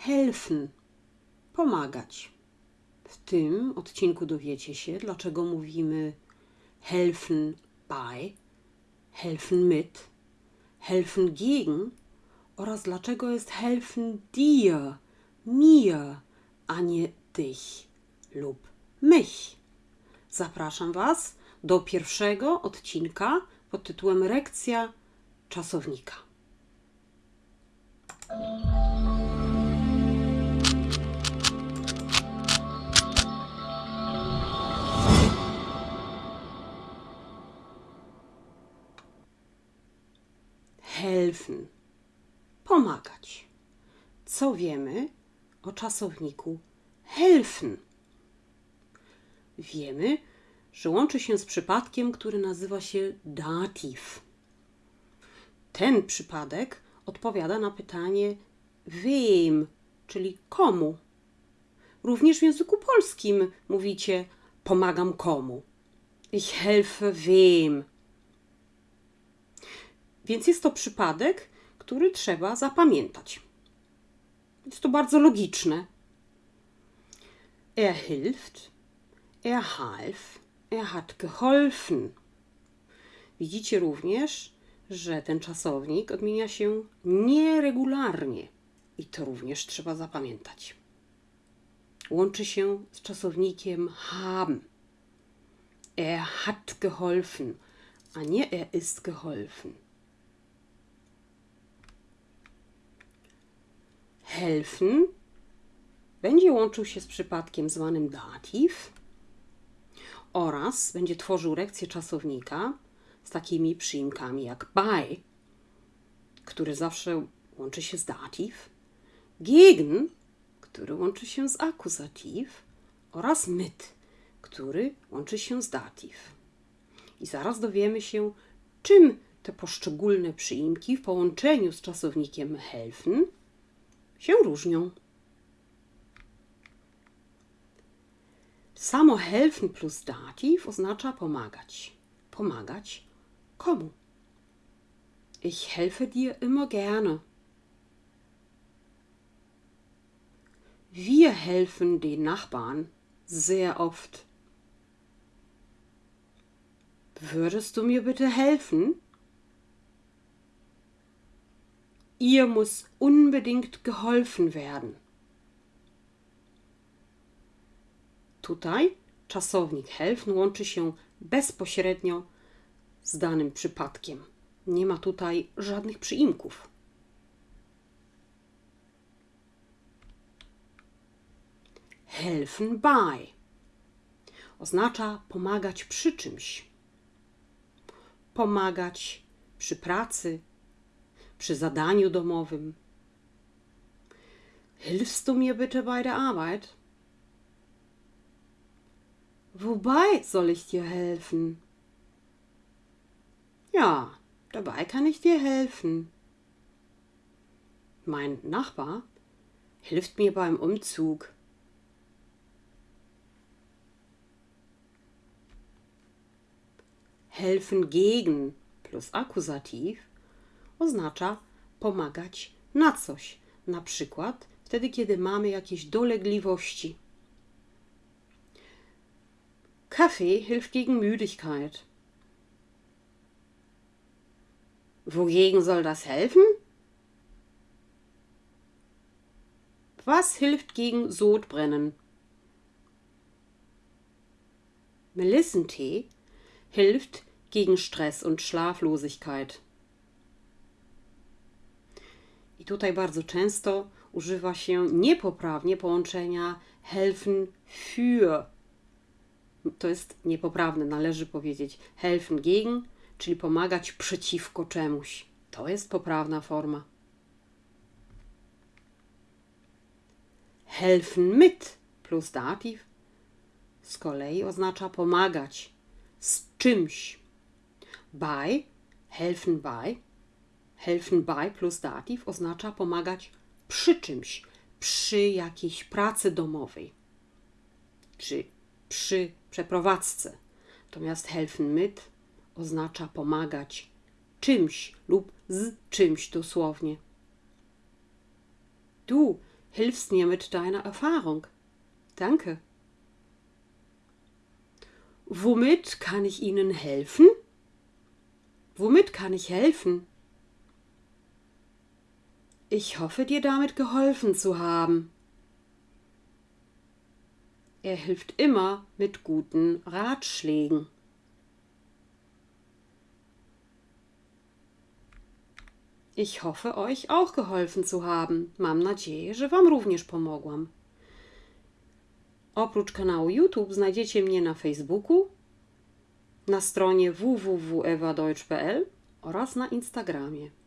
helfen. Pomagać. W tym odcinku dowiecie się, dlaczego mówimy helfen bei, helfen mit, helfen gegen oraz dlaczego jest helfen dir, mir, a nie dich lub mich. Zapraszam Was do pierwszego odcinka pod tytułem Rekcja czasownika. Pomagać. Co wiemy o czasowniku helfen? Wiemy, że łączy się z przypadkiem, który nazywa się dativ. Ten przypadek odpowiada na pytanie wem, czyli komu. Również w języku polskim mówicie pomagam komu. Ich helfe wem. Więc jest to przypadek, który trzeba zapamiętać. Jest to bardzo logiczne. Er hilft, er half, er hat geholfen. Widzicie również, że ten czasownik odmienia się nieregularnie i to również trzeba zapamiętać. Łączy się z czasownikiem haben. Er hat geholfen, a nie er ist geholfen. Helfen będzie łączył się z przypadkiem zwanym dativ oraz będzie tworzył rekcję czasownika z takimi przyimkami jak bei, który zawsze łączy się z dativ, gegen, który łączy się z akuzativ oraz mit, który łączy się z dativ. I zaraz dowiemy się, czym te poszczególne przyimki w połączeniu z czasownikiem helfen się różnią. Samo helfen plus dativ oznacza pomagać. Pomagać komu? Ich helfe dir immer gerne. Wir helfen den Nachbarn sehr oft. Würdest du mir bitte helfen? Ihr muss unbedingt geholfen werden. Tutaj czasownik helfen łączy się bezpośrednio z danym przypadkiem. Nie ma tutaj żadnych przyimków. Helfen bei oznacza pomagać przy czymś. Pomagać przy pracy, przy zadaniu domowym. Hilfst du mir bitte bei der Arbeit? Wobei soll ich dir helfen? Ja, dabei kann ich dir helfen. Mein Nachbar hilft mir beim Umzug. Helfen gegen plus Akkusativ oznacza pomagać na coś. Na przykład wtedy, kiedy mamy jakieś dolegliwości. Kaffee hilft gegen Müdigkeit. Wogegen soll das helfen? Was hilft gegen Sodbrennen? Melissentee hilft gegen Stress und Schlaflosigkeit. I tutaj bardzo często używa się niepoprawnie połączenia helfen für. To jest niepoprawne, należy powiedzieć helfen gegen, czyli pomagać przeciwko czemuś. To jest poprawna forma. Helfen mit plus dativ z kolei oznacza pomagać z czymś. Bei, helfen bei helfen bei plus dativ oznacza pomagać przy czymś, przy jakiejś pracy domowej, czy przy przeprowadzce. Natomiast helfen mit oznacza pomagać czymś lub z czymś dosłownie. Du hilfst mir mit deiner Erfahrung. Danke. Womit kann ich Ihnen helfen? Womit kann ich helfen? Ich hoffe, dir damit geholfen zu haben. Er hilft immer mit guten Ratschlägen. Ich hoffe, euch auch geholfen zu haben. Mam nadzieję, że Wam również pomogłam. Oprócz kanału YouTube znajdziecie mnie na Facebooku, na stronie www.ewadeutsch.pl oraz na Instagramie.